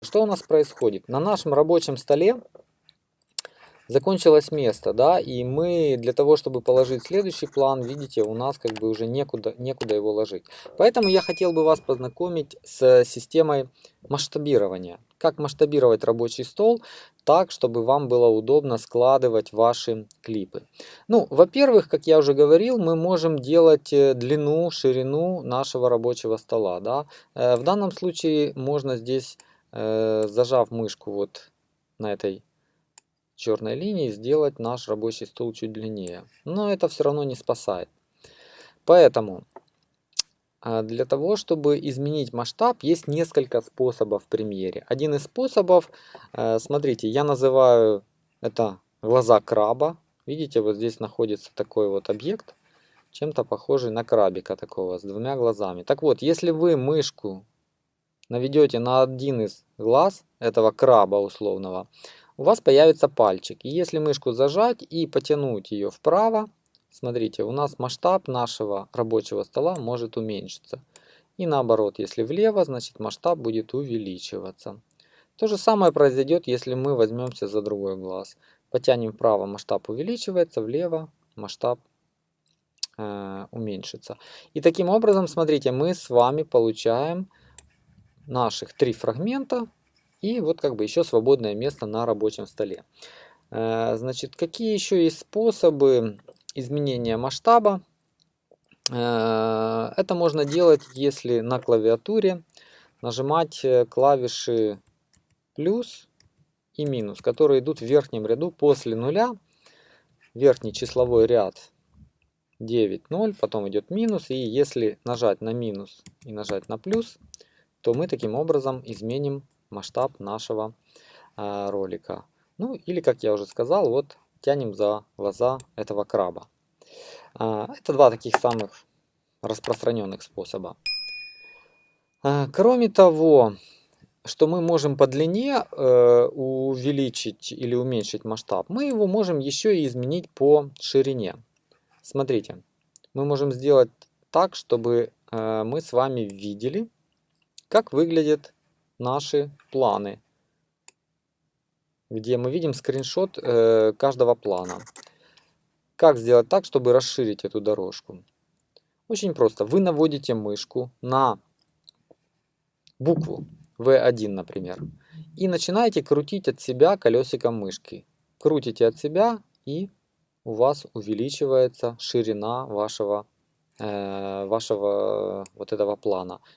Что у нас происходит? На нашем рабочем столе закончилось место, да, и мы для того, чтобы положить следующий план, видите, у нас как бы уже некуда, некуда его ложить. Поэтому я хотел бы вас познакомить с системой масштабирования. Как масштабировать рабочий стол так, чтобы вам было удобно складывать ваши клипы. Ну, во-первых, как я уже говорил, мы можем делать э, длину, ширину нашего рабочего стола, да. Э, в данном случае можно здесь, зажав мышку вот на этой черной линии сделать наш рабочий стол чуть длиннее. Но это все равно не спасает. Поэтому а, для того, чтобы изменить масштаб, есть несколько способов в премьере. Один из способов, э, смотрите, я называю это глаза краба. Видите, вот здесь находится такой вот объект, чем-то похожий на крабика такого, с двумя глазами. Так вот, если вы мышку наведете на один из глаз этого краба условного, у вас появится пальчик. И если мышку зажать и потянуть ее вправо, смотрите, у нас масштаб нашего рабочего стола может уменьшиться. И наоборот, если влево, значит масштаб будет увеличиваться. То же самое произойдет, если мы возьмемся за другой глаз. Потянем вправо, масштаб увеличивается, влево масштаб э, уменьшится. И таким образом, смотрите, мы с вами получаем наших три фрагмента и вот как бы еще свободное место на рабочем столе. Э, значит, какие еще есть способы изменения масштаба? Э, это можно делать, если на клавиатуре нажимать э, клавиши плюс и минус, которые идут в верхнем ряду после нуля. Верхний числовой ряд 9, 0, потом идет минус. И если нажать на минус и нажать на плюс, то мы таким образом изменим масштаб нашего э, ролика. Ну или, как я уже сказал, вот тянем за глаза этого краба. Э, это два таких самых распространенных способа. Э, кроме того, что мы можем по длине э, увеличить или уменьшить масштаб, мы его можем еще и изменить по ширине. Смотрите, мы можем сделать так, чтобы э, мы с вами видели, как выглядит наши планы, где мы видим скриншот э, каждого плана. Как сделать так, чтобы расширить эту дорожку? Очень просто. Вы наводите мышку на букву V1, например, и начинаете крутить от себя колесиком мышки. Крутите от себя, и у вас увеличивается ширина вашего, э, вашего вот этого плана.